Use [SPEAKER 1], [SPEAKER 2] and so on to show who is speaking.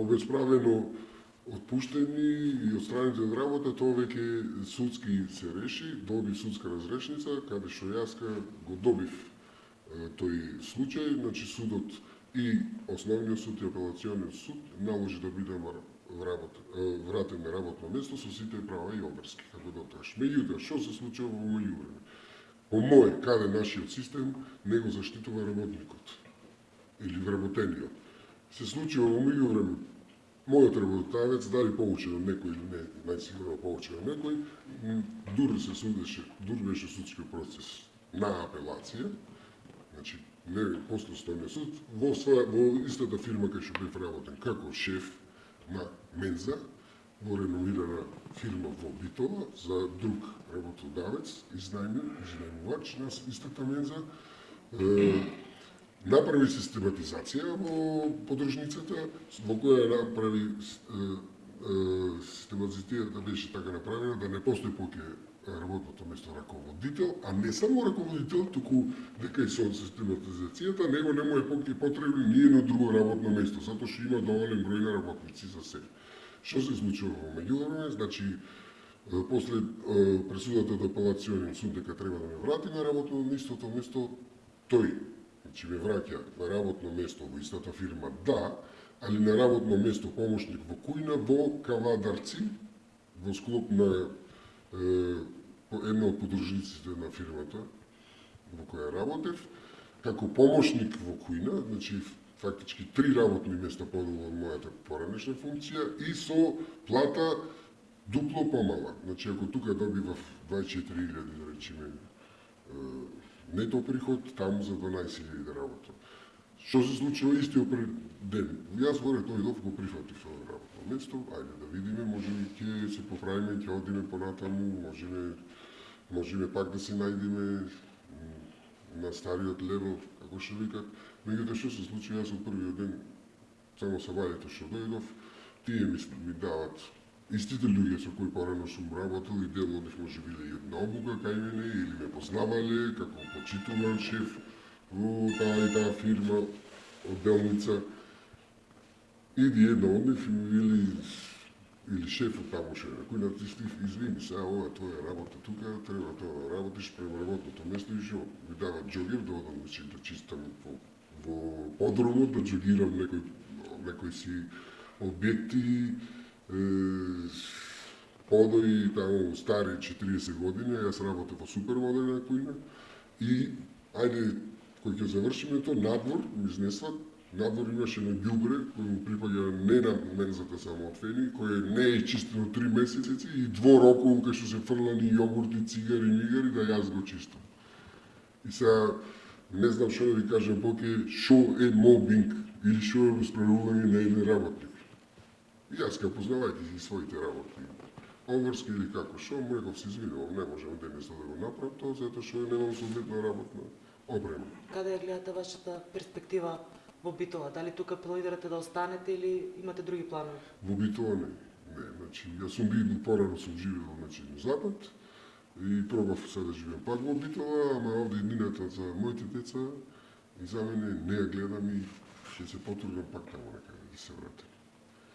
[SPEAKER 1] обесправено отпуштени и отстраните од работа, тоа веќе судски се реши, добив судска разрешница, каде што јаска го добив тој случај, значи судот и основниот суд и апелациониот суд наложи да биде вратен на работно место со сите права и обрски, како да дотоаш. Меѓутоа, што се случува во меѓувреме? По мој, каде нашиот систем не го заштитува работникот или вработениот. Се случило во меѓувреме. Мојот работодавец, дали получен од некој или не, значи најсигурно получен од некој, дур се судеше, дур беше судски процес на апелација, значи не после стојниот суд, во, своја, во истата фирма кај што бев работен како шеф на Менза, во реновирана фирма во Битола за друг работодавец, изнајмен, изнајмувач на истата Менза, направи систематизација во подружницата, во која направи систематизацијата да беше така направена да не постои поќе работното место раководител, а не само раководител, туку дека и со систематизацијата него не му е поќе потребно ни едно друго работно место, затоа што има доволен број на работници за се. Што се случува во меѓувреме? Значи, после пресудата до апелационен суд дека треба да ме врати на работно место, тоа место тој Значи ме враќа на работно место во истата фирма, да, али на работно место помошник во кујна во Кавадарци, во склоп на е, една од подружниците на фирмата во која работев, како помошник во кујна, значи фактички три работни места подолу од мојата поранешна функција и со плата дупло помала. Значи ако тука добивав 24.000 да речеме нето приход, таму за 12.000 да. Што се случува истиот пред ден? Јас горе дојдов, го прифатив тоа работно место, ајде да видиме, може би ќе се поправиме, ќе одиме понатаму, можеме, можеме пак да се најдеме на стариот левел, како што викат. Меѓутоа што се случи, јас од првиот ден, само са валите што дојдов, тие ми, ми дават истите луѓе со кои порано сум работел и дел од нив може биле и обука кај мене или ме познавале како почитуван шеф во таа и таа фирма од Делница. Иди едно од нив и или шефот тамуше, кој на ти стив, извини, сега ова твоја работа тука, треба тоа да работиш према работното место и што ми дава джогер да одам значи, да чистам во, во подромот, да джогирам некој, некој си објекти, подои таму стари 40 години, јас работев во супермодерна кујна и ајде кој ќе завршиме тоа надвор ми изнесват надвор имаше на ѓубре кој му припаѓа не на мензата само од фени, кој не е чистено три месеци и двор околу кај што се фрлани јогурти, цигари, мигари да јас го чистам. И сега не знам што да ви кажам поке што е мобинг или што е расправување на еден работник. И јас ка познавајќи ги своите работи, обврски или како шо, му реков се извинувам, не можам денес да го направам тоа, затоа што немам соодветна работна обрема.
[SPEAKER 2] Каде ја гледате вашата перспектива во Битола? Дали тука планирате да останете или имате други планови?
[SPEAKER 1] Во Битола не. Не, значи, јас сум бил порано сум живеел значи, на Запад и пробав се да живеам пак во Битола, ама овде иднината за моите деца и за мене не ја гледам и ќе се потрудам пак таму некаде да се вратам.